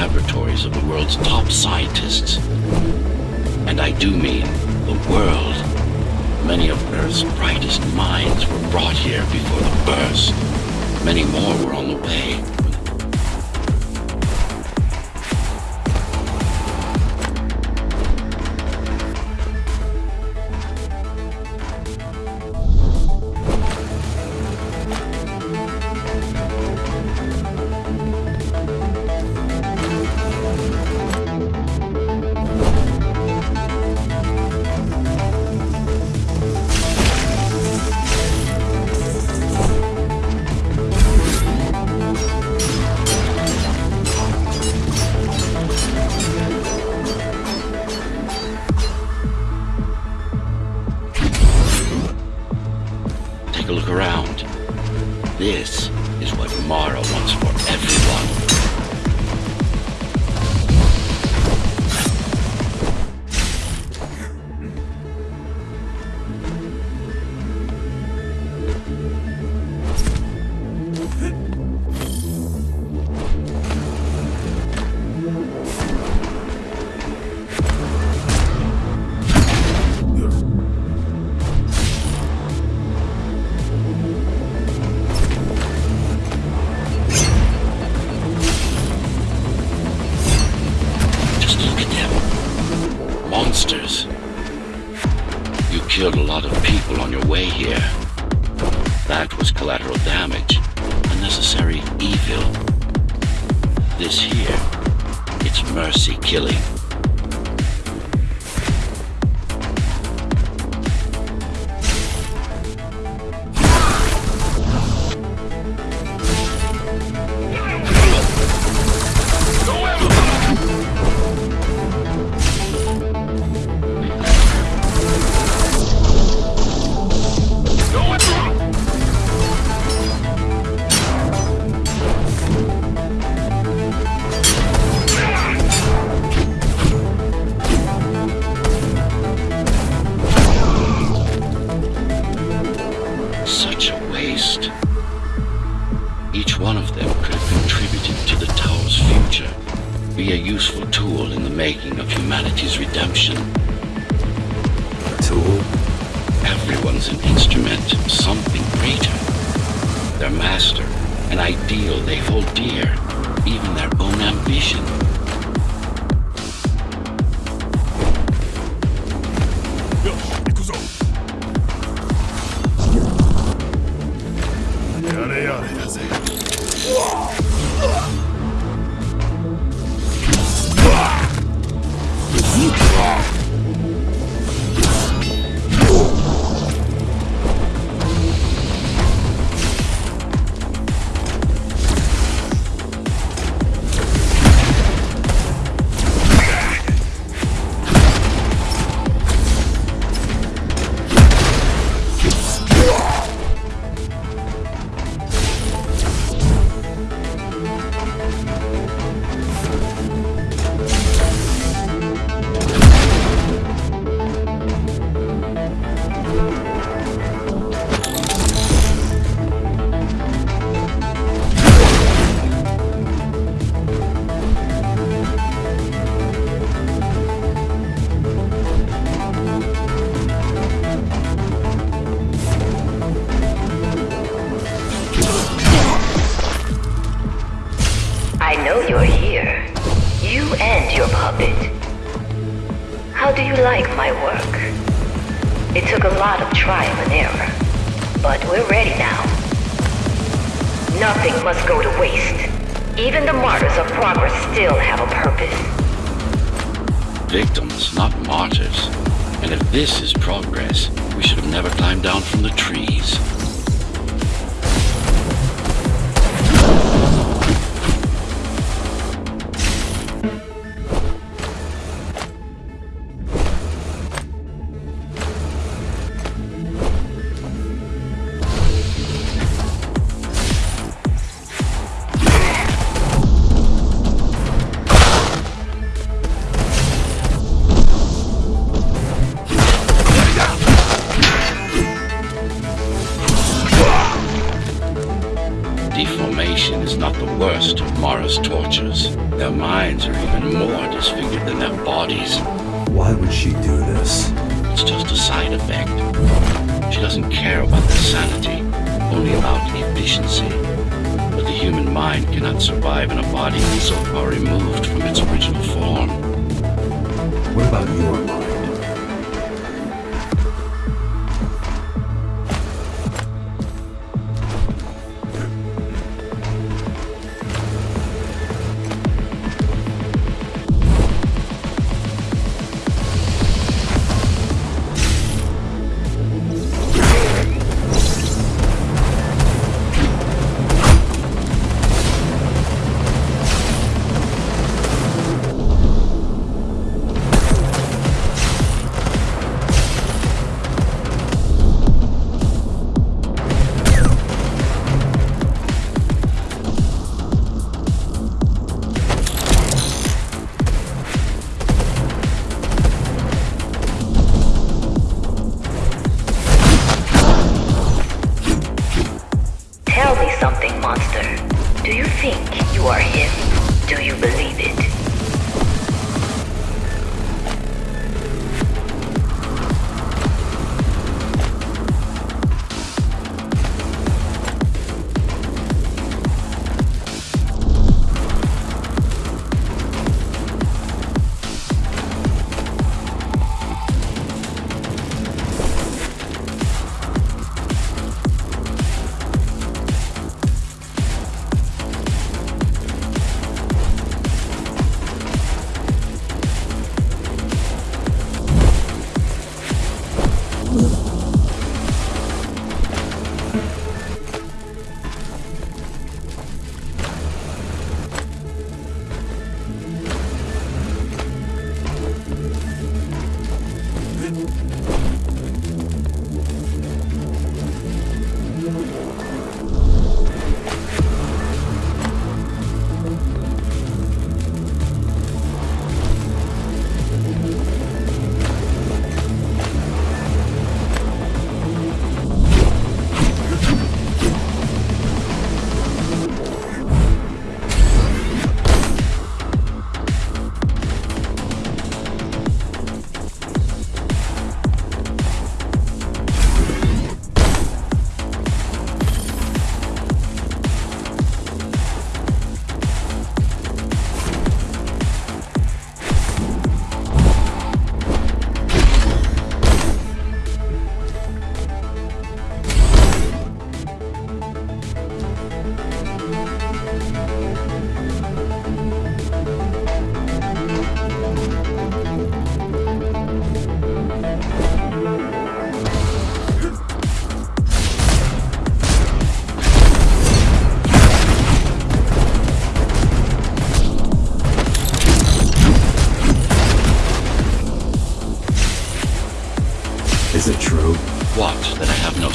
laboratories of the world's top scientists. And I do mean the world. Many of Earth's brightest minds were brought here before the burst. Many more were on the way. monsters. You killed a lot of people on your way here. That was collateral damage, unnecessary evil. This here, it's mercy killing. making of humanity's redemption. Tool? Everyone's an instrument, something greater. Their master, an ideal they hold dear. job, How do you like my work? It took a lot of trial and error, but we're ready now. Nothing must go to waste. Even the martyrs of progress still have a purpose. Victims, not martyrs. And if this is progress, we should have never climbed down from the trees. The worst of Mara's tortures. Their minds are even more disfigured than their bodies. Why would she do this? It's just a side effect. She doesn't care about their sanity, only about efficiency. But the human mind cannot survive in a body so far removed from its original form. What about your mind?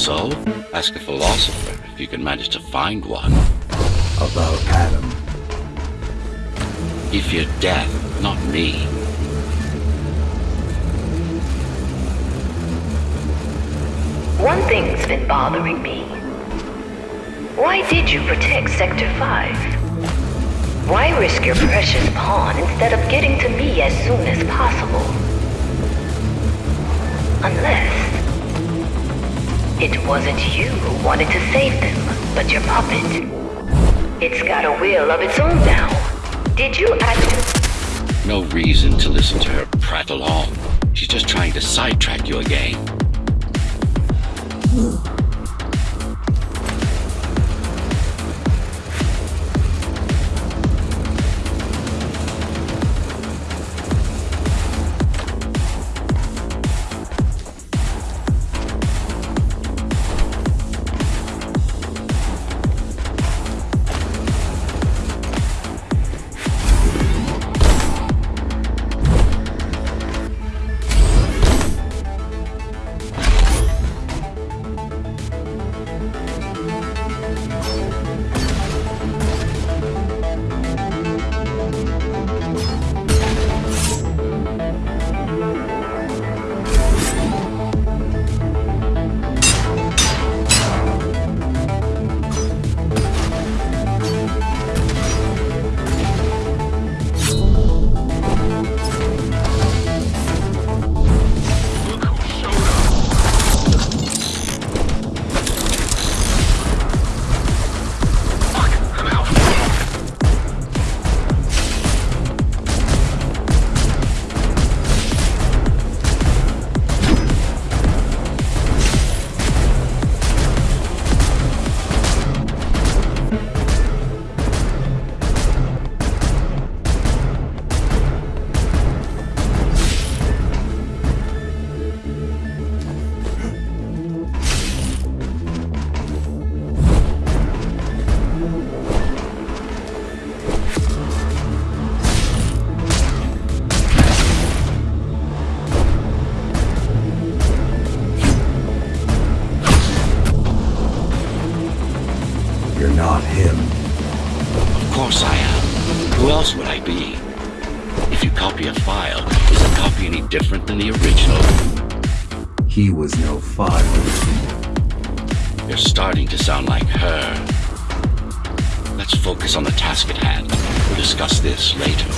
I have no soul? Ask a philosopher if you can manage to find one. About Adam. He feared death, not me. One thing's been bothering me. Why did you protect Sector 5? Why risk your precious pawn instead of getting to me as soon as possible? Unless... It wasn't you who wanted to save them, but your puppet. It's got a will of its own now. Did you act... No reason to listen to her prattle on. She's just trying to sidetrack you again. Course I am. Who else would I be? If you copy a file, is the copy any different than the original? He was no file. You're starting to sound like her. Let's focus on the task at hand. We'll discuss this later.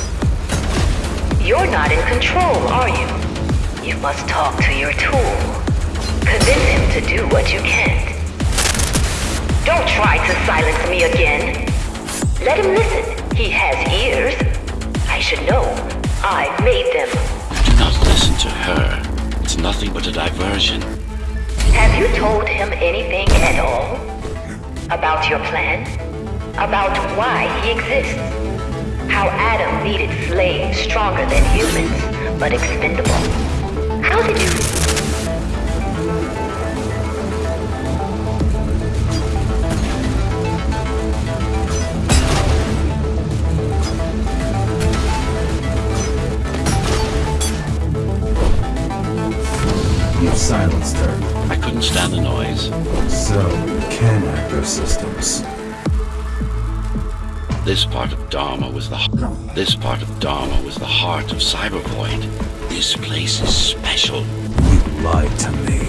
You're not in control, are you? You must talk to your tool. Convince him to do what you can't. Don't try to silence me again. Let him listen. He has ears. I should know. I made them. Do not listen to her. It's nothing but a diversion. Have you told him anything at all? About your plan? About why he exists? How Adam needed slaves stronger than humans, but expendable? How did you... silenced her. I couldn't stand the noise. So, you can hack her systems. This part of Dharma was the this part of Dharma was the heart of Cybervoid. This place is special. You lied to me.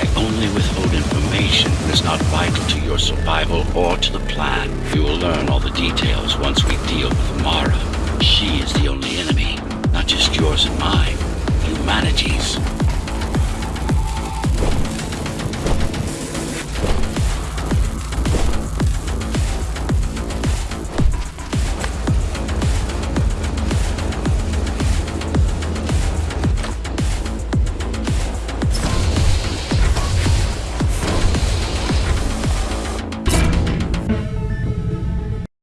I only withhold information that is not vital to your survival or to the plan. You will learn all the details once we deal with Mara. She is the only enemy, not just yours and mine.